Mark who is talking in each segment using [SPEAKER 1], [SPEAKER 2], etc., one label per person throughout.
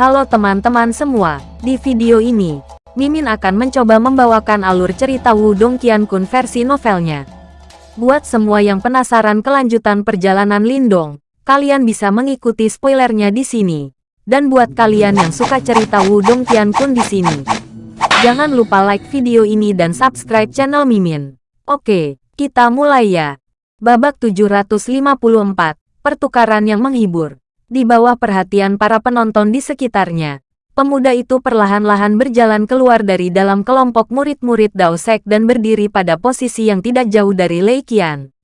[SPEAKER 1] Halo teman-teman semua, di video ini, Mimin akan mencoba membawakan alur cerita Wudong Qiankun versi novelnya. Buat semua yang penasaran kelanjutan perjalanan Lindong, kalian bisa mengikuti spoilernya di sini. Dan buat kalian yang suka cerita Wudong Qiankun di sini, jangan lupa like video ini dan subscribe channel Mimin. Oke, kita mulai ya. Babak 754, pertukaran yang menghibur. Di bawah perhatian para penonton di sekitarnya, pemuda itu perlahan-lahan berjalan keluar dari dalam kelompok murid-murid Dao Sek dan berdiri pada posisi yang tidak jauh dari Lei Qian.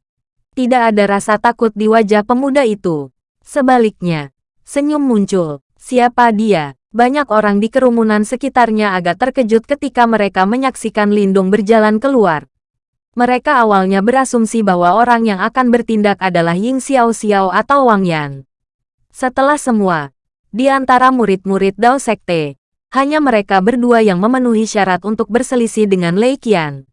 [SPEAKER 1] Tidak ada rasa takut di wajah pemuda itu. Sebaliknya, senyum muncul. Siapa dia? Banyak orang di kerumunan sekitarnya agak terkejut ketika mereka menyaksikan Lindung berjalan keluar. Mereka awalnya berasumsi bahwa orang yang akan bertindak adalah Ying Xiao Xiao atau Wang Yan. Setelah semua, di antara murid-murid Dao Sekte, hanya mereka berdua yang memenuhi syarat untuk berselisih dengan Lei Qian.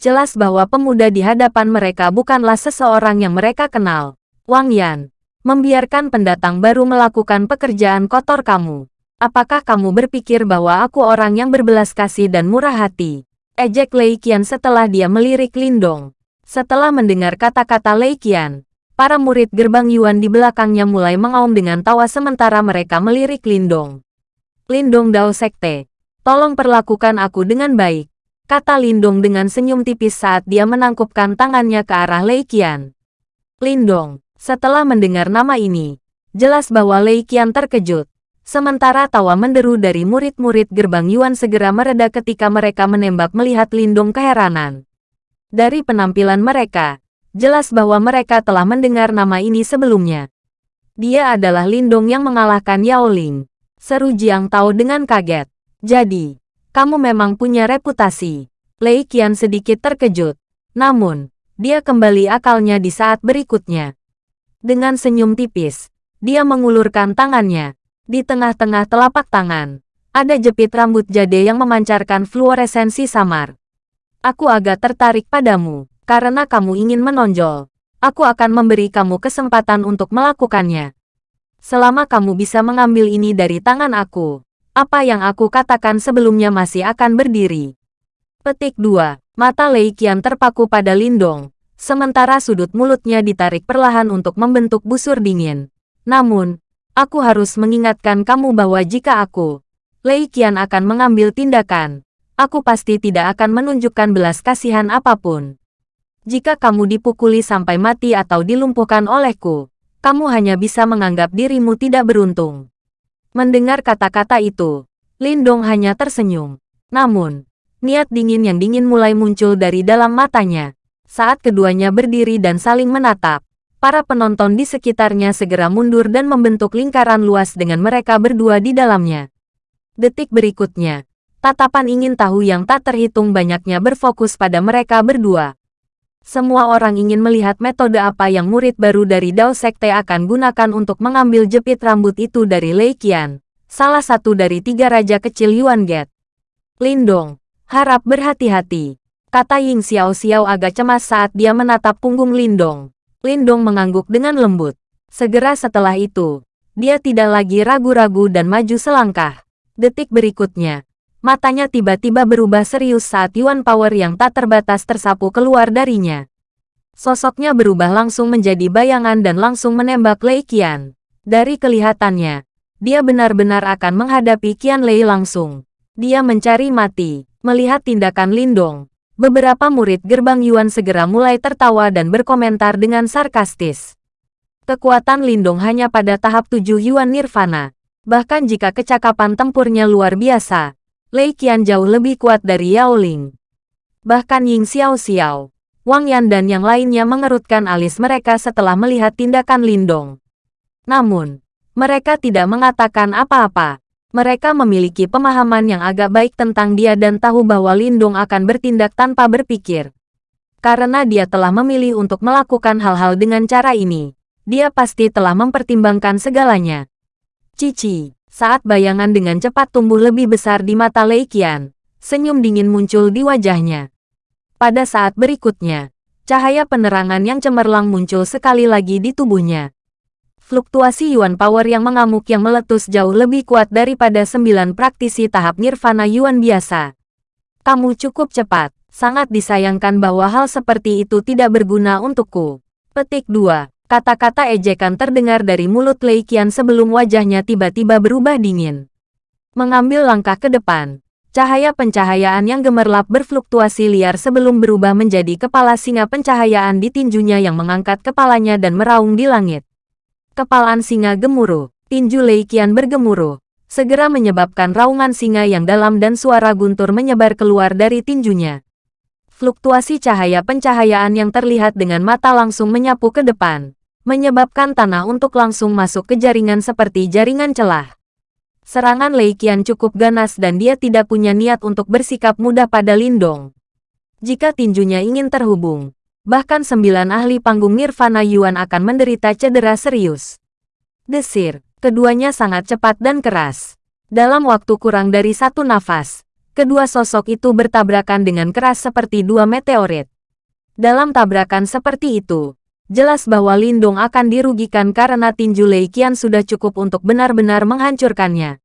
[SPEAKER 1] Jelas bahwa pemuda di hadapan mereka bukanlah seseorang yang mereka kenal. Wang Yan, membiarkan pendatang baru melakukan pekerjaan kotor kamu. Apakah kamu berpikir bahwa aku orang yang berbelas kasih dan murah hati? Ejek Lei Qian setelah dia melirik Lindong. Setelah mendengar kata-kata Lei Qian, Para murid gerbang Yuan di belakangnya mulai mengaum dengan tawa sementara mereka melirik Lindong. Lindong Dao Sekte, tolong perlakukan aku dengan baik, kata Lindong dengan senyum tipis saat dia menangkupkan tangannya ke arah Lei Qian. Lindong, setelah mendengar nama ini, jelas bahwa Lei Qian terkejut. Sementara tawa menderu dari murid-murid gerbang Yuan segera mereda ketika mereka menembak melihat Lindong keheranan. Dari penampilan mereka, Jelas bahwa mereka telah mendengar nama ini sebelumnya. Dia adalah Lindong yang mengalahkan Yao Ling. Seru Jiang Tao dengan kaget. Jadi, kamu memang punya reputasi. Lei Qian sedikit terkejut. Namun, dia kembali akalnya di saat berikutnya. Dengan senyum tipis, dia mengulurkan tangannya. Di tengah-tengah telapak tangan, ada jepit rambut jade yang memancarkan fluoresensi samar. Aku agak tertarik padamu. Karena kamu ingin menonjol, aku akan memberi kamu kesempatan untuk melakukannya. Selama kamu bisa mengambil ini dari tangan aku, apa yang aku katakan sebelumnya masih akan berdiri. Petik 2. Mata Lei Qian terpaku pada Lindong, sementara sudut mulutnya ditarik perlahan untuk membentuk busur dingin. Namun, aku harus mengingatkan kamu bahwa jika aku, Lei Qian akan mengambil tindakan, aku pasti tidak akan menunjukkan belas kasihan apa pun. Jika kamu dipukuli sampai mati atau dilumpuhkan olehku, kamu hanya bisa menganggap dirimu tidak beruntung. Mendengar kata-kata itu, Lindong hanya tersenyum. Namun, niat dingin yang dingin mulai muncul dari dalam matanya. Saat keduanya berdiri dan saling menatap, para penonton di sekitarnya segera mundur dan membentuk lingkaran luas dengan mereka berdua di dalamnya. Detik berikutnya, tatapan ingin tahu yang tak terhitung banyaknya berfokus pada mereka berdua. Semua orang ingin melihat metode apa yang murid baru dari Dao Sekte akan gunakan untuk mengambil jepit rambut itu dari Lei Qian, salah satu dari tiga raja kecil Yuan Get. Lindong, harap berhati-hati, kata Ying Xiao Xiao agak cemas saat dia menatap punggung Lindong. Lindong mengangguk dengan lembut. Segera setelah itu, dia tidak lagi ragu-ragu dan maju selangkah. Detik berikutnya, Matanya tiba-tiba berubah serius saat Yuan Power yang tak terbatas tersapu keluar darinya. Sosoknya berubah langsung menjadi bayangan dan langsung menembak Lei Qian. Dari kelihatannya, dia benar-benar akan menghadapi Qian Lei langsung. Dia mencari mati. Melihat tindakan Lindong, beberapa murid gerbang Yuan segera mulai tertawa dan berkomentar dengan sarkastis. Kekuatan Lindong hanya pada tahap 7 Yuan Nirvana. Bahkan jika kecakapan tempurnya luar biasa, Lei Qian jauh lebih kuat dari Yao Ling. Bahkan Ying Xiao Xiao, Wang Yan dan yang lainnya mengerutkan alis mereka setelah melihat tindakan Lindong. Namun, mereka tidak mengatakan apa-apa. Mereka memiliki pemahaman yang agak baik tentang dia dan tahu bahwa Lindong akan bertindak tanpa berpikir. Karena dia telah memilih untuk melakukan hal-hal dengan cara ini, dia pasti telah mempertimbangkan segalanya. Cici saat bayangan dengan cepat tumbuh lebih besar di mata Lei Qian, senyum dingin muncul di wajahnya. Pada saat berikutnya, cahaya penerangan yang cemerlang muncul sekali lagi di tubuhnya. Fluktuasi Yuan Power yang mengamuk yang meletus jauh lebih kuat daripada sembilan praktisi tahap Nirvana Yuan biasa. Kamu cukup cepat. Sangat disayangkan bahwa hal seperti itu tidak berguna untukku. Petik 2. Kata-kata ejekan terdengar dari mulut Lei Qian sebelum wajahnya tiba-tiba berubah dingin. Mengambil langkah ke depan, cahaya pencahayaan yang gemerlap berfluktuasi liar sebelum berubah menjadi kepala singa pencahayaan di tinjunya yang mengangkat kepalanya dan meraung di langit. Kepalaan singa gemuruh, tinju Lei Qian bergemuruh, segera menyebabkan raungan singa yang dalam dan suara guntur menyebar keluar dari tinjunya. Fluktuasi cahaya pencahayaan yang terlihat dengan mata langsung menyapu ke depan, menyebabkan tanah untuk langsung masuk ke jaringan seperti jaringan celah. Serangan Lei Qian cukup ganas dan dia tidak punya niat untuk bersikap mudah pada Lindong. Jika tinjunya ingin terhubung, bahkan sembilan ahli panggung Nirvana Yuan akan menderita cedera serius. Desir, keduanya sangat cepat dan keras. Dalam waktu kurang dari satu nafas, Kedua sosok itu bertabrakan dengan keras seperti dua meteorit. Dalam tabrakan seperti itu, jelas bahwa Lindong akan dirugikan karena tinju Lei Qian sudah cukup untuk benar-benar menghancurkannya.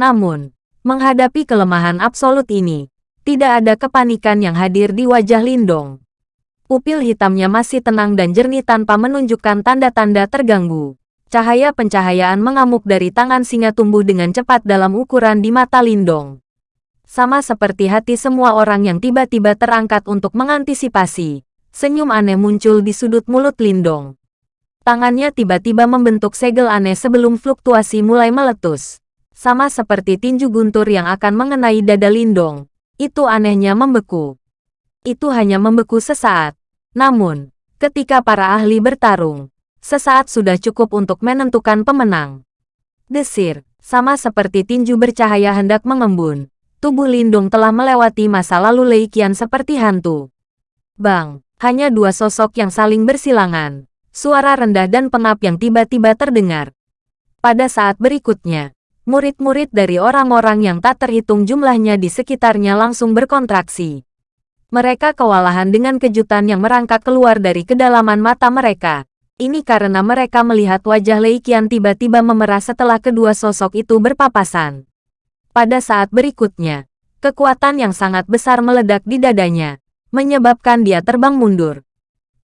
[SPEAKER 1] Namun, menghadapi kelemahan absolut ini, tidak ada kepanikan yang hadir di wajah Lindong. Pupil hitamnya masih tenang dan jernih tanpa menunjukkan tanda-tanda terganggu. Cahaya pencahayaan mengamuk dari tangan singa tumbuh dengan cepat dalam ukuran di mata Lindong sama seperti hati semua orang yang tiba-tiba terangkat untuk mengantisipasi. Senyum aneh muncul di sudut mulut Lindong. Tangannya tiba-tiba membentuk segel aneh sebelum fluktuasi mulai meletus. Sama seperti tinju guntur yang akan mengenai dada Lindong. Itu anehnya membeku. Itu hanya membeku sesaat. Namun, ketika para ahli bertarung, sesaat sudah cukup untuk menentukan pemenang. Desir, sama seperti tinju bercahaya hendak mengembun tubuh Lindung telah melewati masa lalu Lei Qian seperti hantu. Bang, hanya dua sosok yang saling bersilangan. Suara rendah dan pengap yang tiba-tiba terdengar. Pada saat berikutnya, murid-murid dari orang-orang yang tak terhitung jumlahnya di sekitarnya langsung berkontraksi. Mereka kewalahan dengan kejutan yang merangkak keluar dari kedalaman mata mereka. Ini karena mereka melihat wajah Lei Qian tiba-tiba memerah setelah kedua sosok itu berpapasan. Pada saat berikutnya, kekuatan yang sangat besar meledak di dadanya, menyebabkan dia terbang mundur.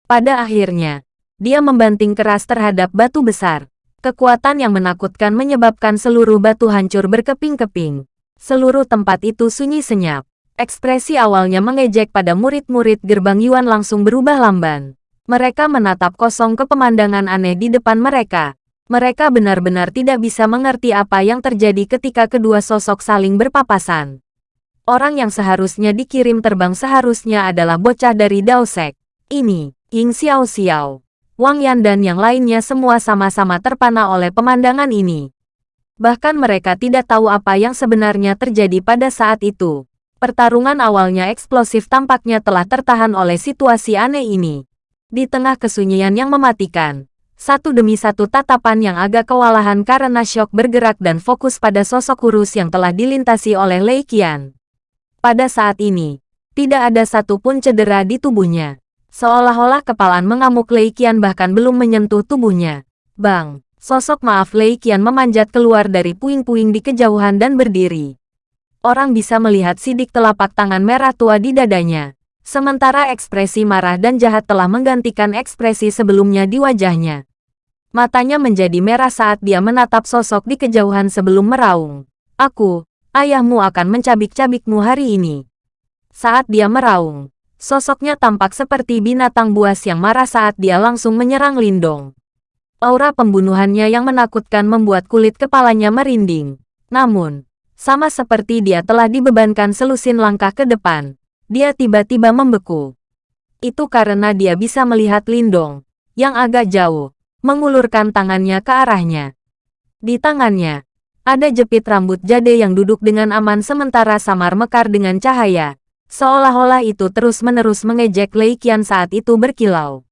[SPEAKER 1] Pada akhirnya, dia membanting keras terhadap batu besar. Kekuatan yang menakutkan menyebabkan seluruh batu hancur berkeping-keping. Seluruh tempat itu sunyi senyap. Ekspresi awalnya mengejek pada murid-murid gerbang Yuan langsung berubah lamban. Mereka menatap kosong ke pemandangan aneh di depan mereka, mereka benar-benar tidak bisa mengerti apa yang terjadi ketika kedua sosok saling berpapasan. Orang yang seharusnya dikirim terbang seharusnya adalah bocah dari Daosek. Ini, Ying Xiao Xiao, Wang Yan dan yang lainnya semua sama-sama terpana oleh pemandangan ini. Bahkan mereka tidak tahu apa yang sebenarnya terjadi pada saat itu. Pertarungan awalnya eksplosif tampaknya telah tertahan oleh situasi aneh ini. Di tengah kesunyian yang mematikan, satu demi satu tatapan yang agak kewalahan karena syok bergerak dan fokus pada sosok kurus yang telah dilintasi oleh Lei Qian. Pada saat ini, tidak ada satupun cedera di tubuhnya. Seolah-olah kepalaan mengamuk Lei Qian bahkan belum menyentuh tubuhnya. Bang, sosok maaf Lei Qian memanjat keluar dari puing-puing di kejauhan dan berdiri. Orang bisa melihat sidik telapak tangan merah tua di dadanya. Sementara ekspresi marah dan jahat telah menggantikan ekspresi sebelumnya di wajahnya. Matanya menjadi merah saat dia menatap sosok di kejauhan sebelum meraung. Aku, ayahmu akan mencabik-cabikmu hari ini. Saat dia meraung, sosoknya tampak seperti binatang buas yang marah saat dia langsung menyerang Lindong. Aura pembunuhannya yang menakutkan membuat kulit kepalanya merinding. Namun, sama seperti dia telah dibebankan selusin langkah ke depan, dia tiba-tiba membeku. Itu karena dia bisa melihat Lindong, yang agak jauh, mengulurkan tangannya ke arahnya. Di tangannya, ada jepit rambut jade yang duduk dengan aman sementara samar mekar dengan cahaya, seolah-olah itu terus-menerus mengejek Lei Qian saat itu berkilau.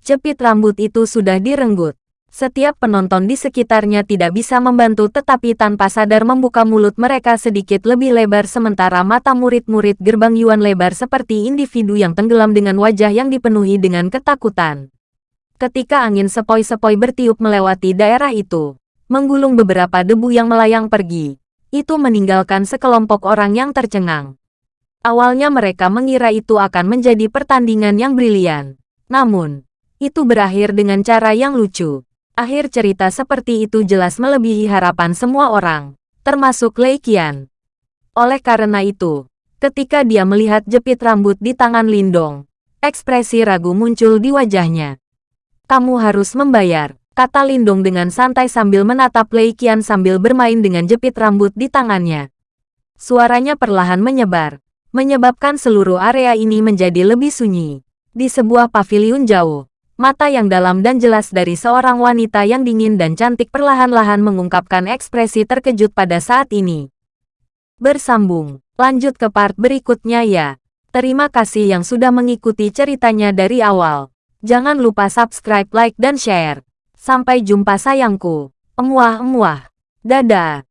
[SPEAKER 1] Jepit rambut itu sudah direnggut, setiap penonton di sekitarnya tidak bisa membantu tetapi tanpa sadar membuka mulut mereka sedikit lebih lebar sementara mata murid-murid gerbang Yuan lebar seperti individu yang tenggelam dengan wajah yang dipenuhi dengan ketakutan. Ketika angin sepoi-sepoi bertiup melewati daerah itu, menggulung beberapa debu yang melayang pergi. Itu meninggalkan sekelompok orang yang tercengang. Awalnya mereka mengira itu akan menjadi pertandingan yang brilian. Namun, itu berakhir dengan cara yang lucu. Akhir cerita seperti itu jelas melebihi harapan semua orang, termasuk Lei Qian. Oleh karena itu, ketika dia melihat jepit rambut di tangan Lindong, ekspresi ragu muncul di wajahnya. Kamu harus membayar, kata Lindong dengan santai sambil menatap Lei Qian sambil bermain dengan jepit rambut di tangannya. Suaranya perlahan menyebar, menyebabkan seluruh area ini menjadi lebih sunyi. Di sebuah paviliun jauh, mata yang dalam dan jelas dari seorang wanita yang dingin dan cantik perlahan-lahan mengungkapkan ekspresi terkejut pada saat ini. Bersambung, lanjut ke part berikutnya ya. Terima kasih yang sudah mengikuti ceritanya dari awal. Jangan lupa subscribe, like, dan share. Sampai jumpa sayangku. Emuah-emuah. Dadah.